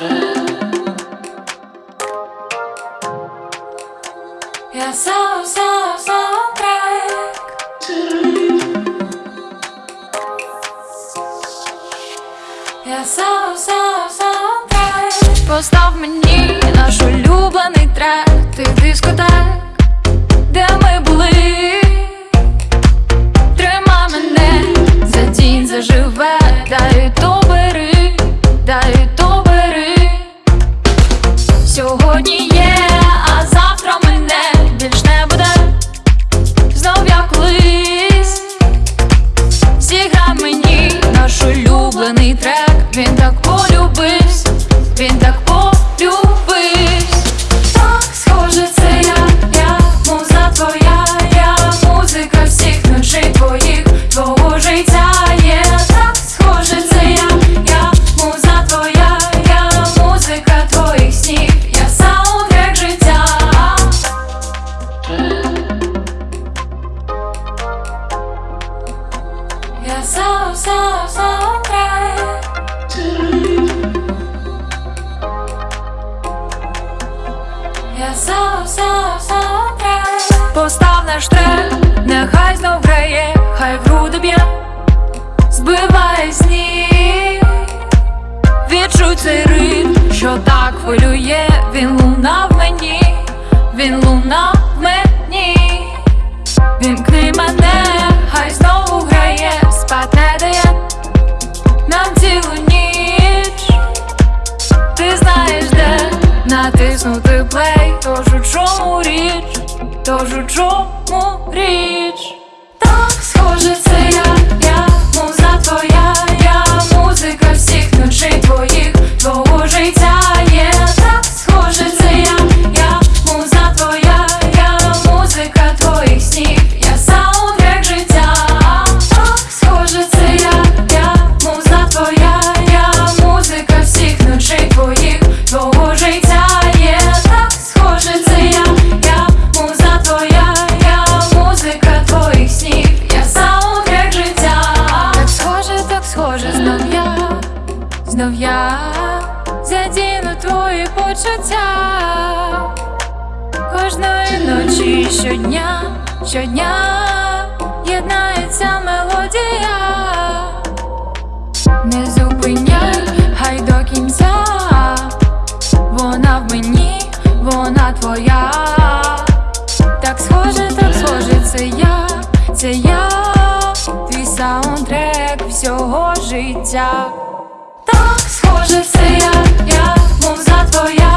Я сам, сам, сам трек. Я сам, сам. Постав мені наш улюблений трек. Ти дискотек, де ми були. Тримай мене за тінь заживе. улюблений трек, він так полюбився, він так він луна в мені, Вімкни мене, хай знову грає, спати дає нам цілу ніч, ти знаєш, де натиснути плей, тож у чому річ, тож у чому річ. знов я задіну твої почуття. Кожної ночі щодня, щодня єднається мелодія, не зупиняй, хай до кінця, вона в мені, вона твоя, так схоже, так схоже, це я, це я, твій саундтрек всього життя вже все я, я мов за твоя.